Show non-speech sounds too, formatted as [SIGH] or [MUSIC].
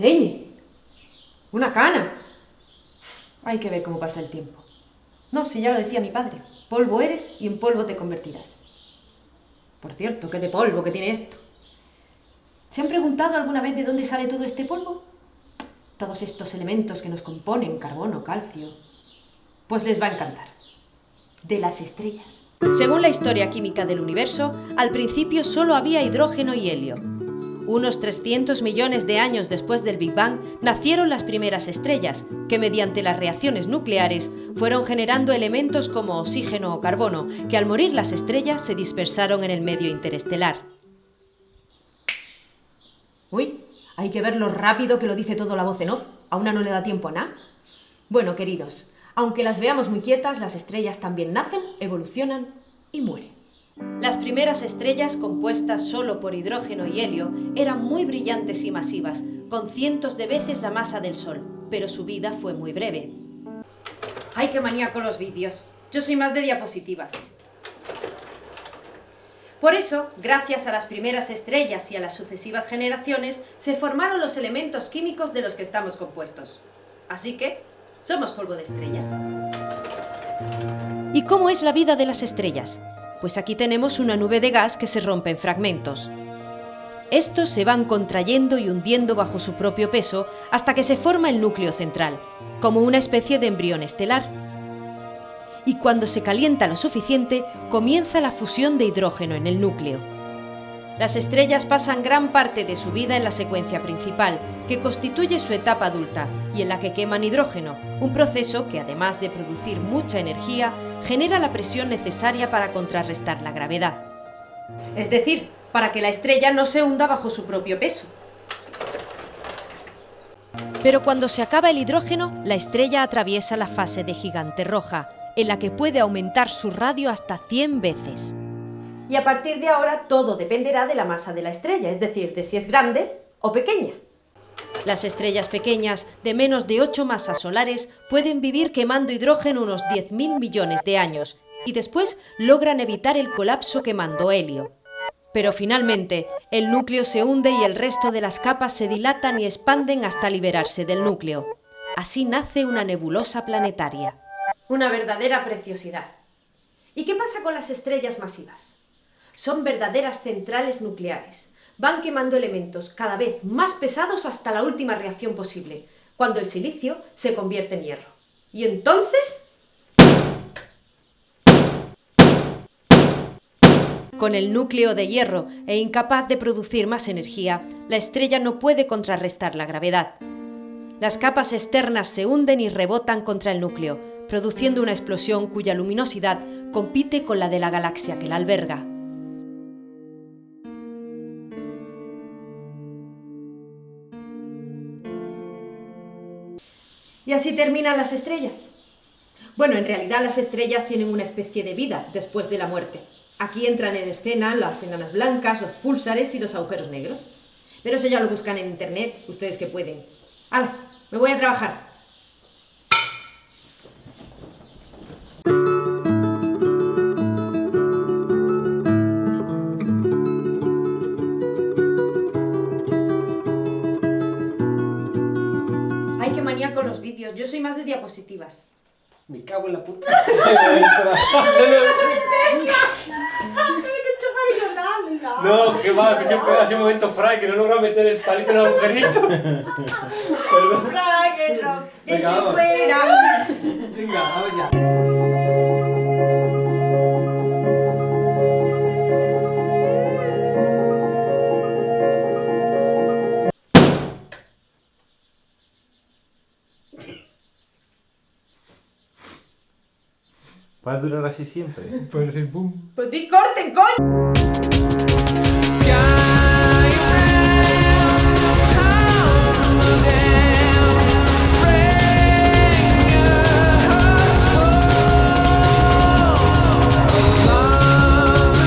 ¡Leñe! ¡Una cana! Hay que ver cómo pasa el tiempo. No, si ya lo decía mi padre. Polvo eres y en polvo te convertirás. Por cierto, qué de polvo que tiene esto. ¿Se han preguntado alguna vez de dónde sale todo este polvo? Todos estos elementos que nos componen, carbono, calcio. Pues les va a encantar. De las estrellas. Según la historia química del universo, al principio solo había hidrógeno y helio. Unos 300 millones de años después del Big Bang nacieron las primeras estrellas, que mediante las reacciones nucleares fueron generando elementos como oxígeno o carbono, que al morir las estrellas se dispersaron en el medio interestelar. Uy, hay que ver lo rápido que lo dice todo la voz en off. A una no le da tiempo a nada. Bueno, queridos, aunque las veamos muy quietas, las estrellas también nacen, evolucionan y mueren. Las primeras estrellas, compuestas solo por hidrógeno y helio, eran muy brillantes y masivas, con cientos de veces la masa del Sol, pero su vida fue muy breve. ¡Ay, qué manía con los vídeos! Yo soy más de diapositivas. Por eso, gracias a las primeras estrellas y a las sucesivas generaciones, se formaron los elementos químicos de los que estamos compuestos. Así que, somos polvo de estrellas. ¿Y cómo es la vida de las estrellas? Pues aquí tenemos una nube de gas que se rompe en fragmentos. Estos se van contrayendo y hundiendo bajo su propio peso hasta que se forma el núcleo central, como una especie de embrión estelar. Y cuando se calienta lo suficiente, comienza la fusión de hidrógeno en el núcleo. Las estrellas pasan gran parte de su vida en la secuencia principal, que constituye su etapa adulta, y en la que queman hidrógeno, un proceso que además de producir mucha energía, genera la presión necesaria para contrarrestar la gravedad. Es decir, para que la estrella no se hunda bajo su propio peso. Pero cuando se acaba el hidrógeno, la estrella atraviesa la fase de gigante roja, en la que puede aumentar su radio hasta 100 veces y a partir de ahora todo dependerá de la masa de la estrella, es decir, de si es grande o pequeña. Las estrellas pequeñas, de menos de 8 masas solares, pueden vivir quemando hidrógeno unos 10.000 millones de años y después logran evitar el colapso quemando helio. Pero finalmente, el núcleo se hunde y el resto de las capas se dilatan y expanden hasta liberarse del núcleo. Así nace una nebulosa planetaria. Una verdadera preciosidad. ¿Y qué pasa con las estrellas masivas? Son verdaderas centrales nucleares. Van quemando elementos cada vez más pesados hasta la última reacción posible, cuando el silicio se convierte en hierro. Y entonces... Con el núcleo de hierro e incapaz de producir más energía, la estrella no puede contrarrestar la gravedad. Las capas externas se hunden y rebotan contra el núcleo, produciendo una explosión cuya luminosidad compite con la de la galaxia que la alberga. Y así terminan las estrellas. Bueno, en realidad las estrellas tienen una especie de vida después de la muerte. Aquí entran en escena las enanas blancas, los púlsares y los agujeros negros. Pero eso ya lo buscan en internet, ustedes que pueden. ¡Hala! Me voy a trabajar. Con los vídeos, yo soy más de diapositivas. Me cago en la puta. [LAUGHS] [LAUGHS] no, que va, que siempre hace un momento Fry que no logra meter el palito en el agujerito. [LAUGHS] Fry, que rock, Venga, fuera. Venga, vamos ya. Va a durar así siempre. Puede ser boom. Pues di corte, coño.